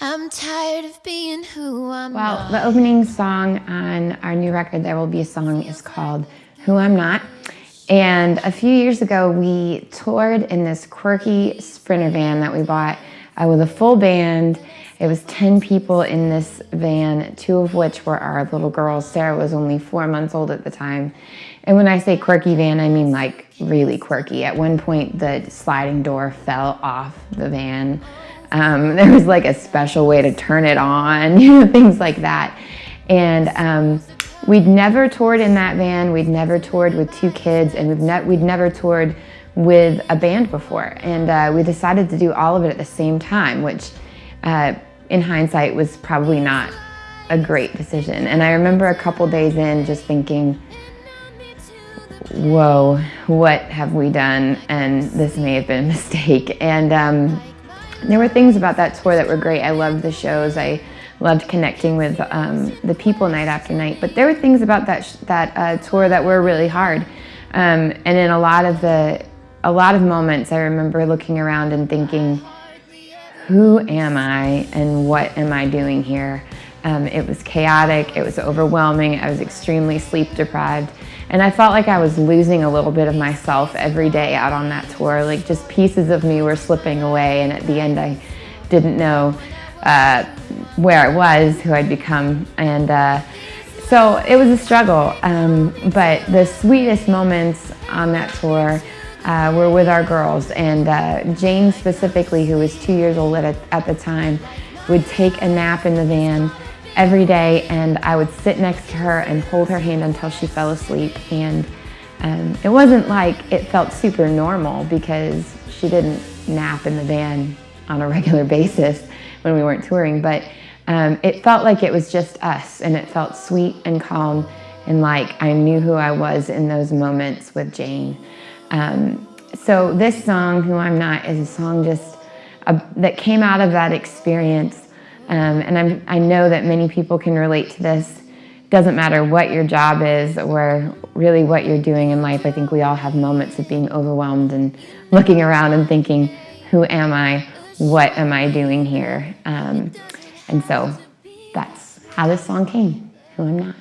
I'm tired of being who I'm Well, not. the opening song on our new record, There Will Be a Song, is called Who I'm Not. And a few years ago, we toured in this quirky Sprinter van that we bought uh, with a full band. It was 10 people in this van, two of which were our little girls. Sarah was only four months old at the time. And when I say quirky van, I mean like really quirky. At one point, the sliding door fell off the van. Um, there was like a special way to turn it on, you know, things like that. And um, we'd never toured in that van. We'd never toured with two kids, and we've ne we'd never toured with a band before. And uh, we decided to do all of it at the same time, which uh, in hindsight was probably not a great decision. And I remember a couple days in just thinking, whoa, what have we done? And this may have been a mistake. And um, there were things about that tour that were great. I loved the shows. I loved connecting with um, the people night after night. But there were things about that that uh, tour that were really hard. Um, and in a lot of the a lot of moments, I remember looking around and thinking, "Who am I, and what am I doing here?" Um, it was chaotic. It was overwhelming. I was extremely sleep deprived. And I felt like I was losing a little bit of myself every day out on that tour. Like just pieces of me were slipping away and at the end I didn't know uh, where I was, who I'd become. And uh, so it was a struggle. Um, but the sweetest moments on that tour uh, were with our girls. And uh, Jane specifically, who was two years old at, at the time, would take a nap in the van every day and I would sit next to her and hold her hand until she fell asleep and um, it wasn't like it felt super normal because she didn't nap in the van on a regular basis when we weren't touring but um, it felt like it was just us and it felt sweet and calm and like I knew who I was in those moments with Jane. Um, so this song, Who I'm Not, is a song just uh, that came out of that experience um, and I'm, I know that many people can relate to this. Doesn't matter what your job is or really what you're doing in life. I think we all have moments of being overwhelmed and looking around and thinking, who am I? What am I doing here? Um, and so that's how this song came, Who I'm Not.